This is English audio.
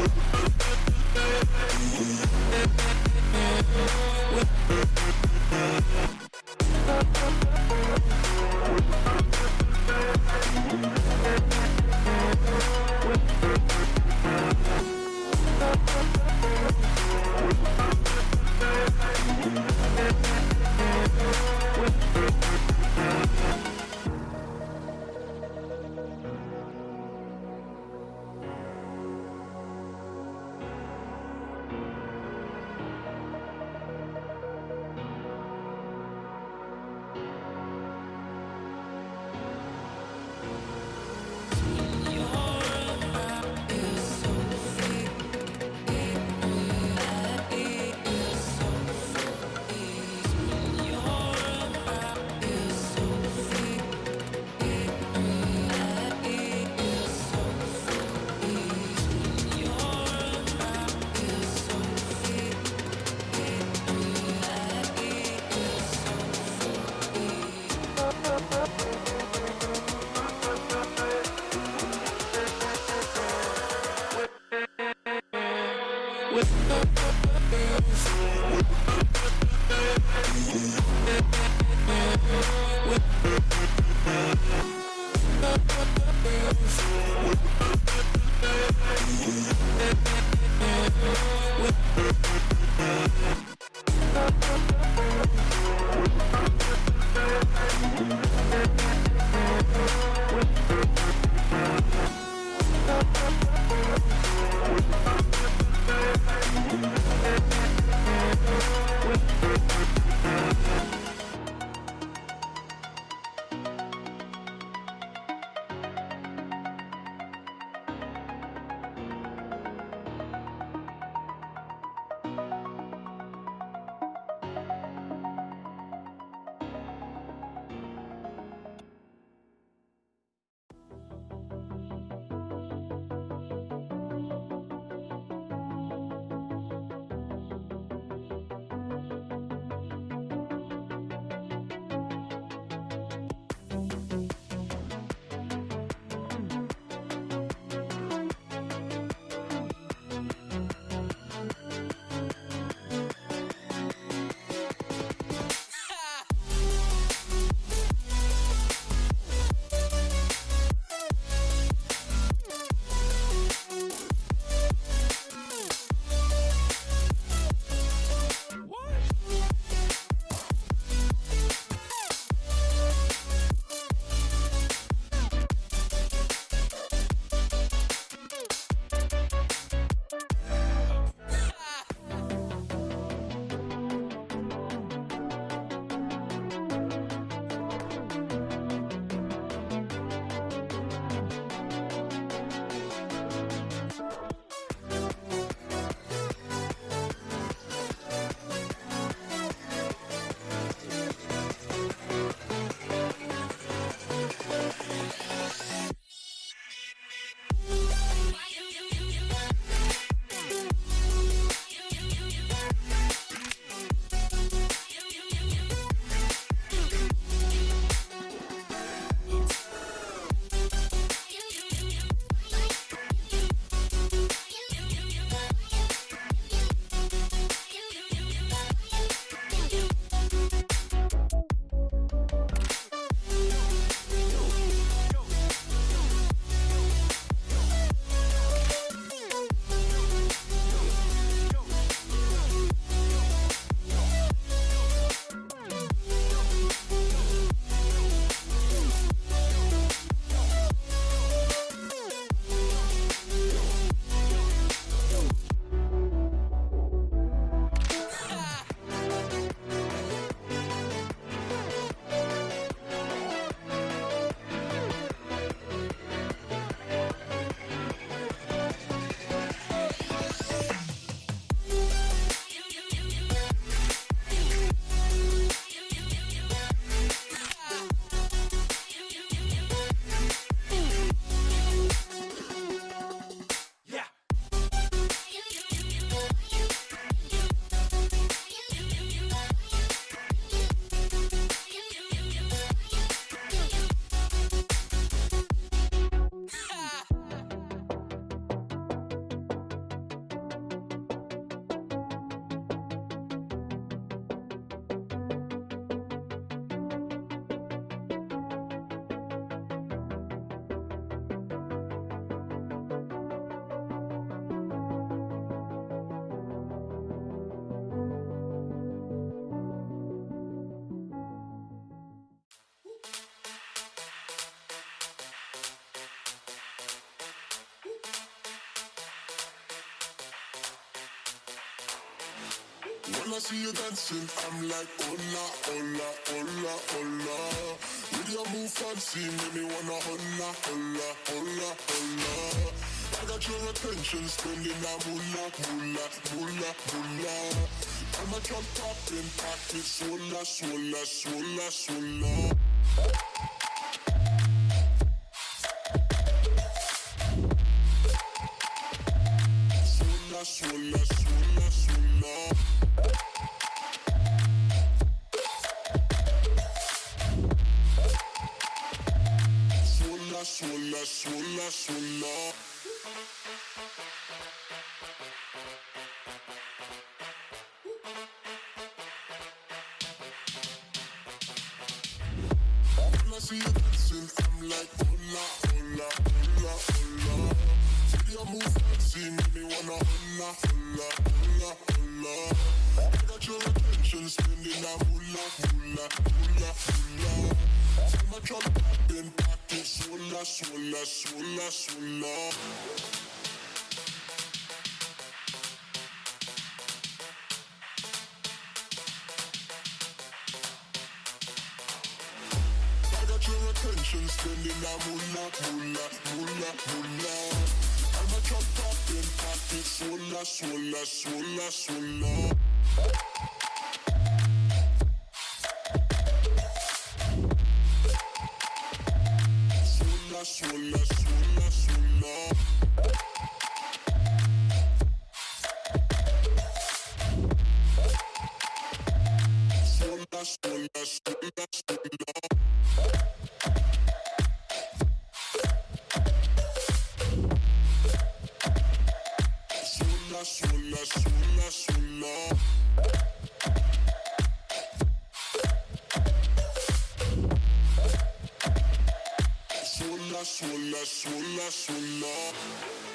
We'll be right back. When I see you dancing, I'm like, hola, hola, hola, hola. With your move fancy, make me wanna hola, hola, hola, hola. I got your attention, spending that moolah, moolah, moolah, moolah. I'm a drop popping, pocket, swola, swola, swola, swola. Swola, swola, swola, spending that moolah, moolah, moolah, moolah. I'm a chop top in swola, swola, swola. Swola, swola, swola, swola. Swola, swola, swola, swola. Swola, swola, swola, swola.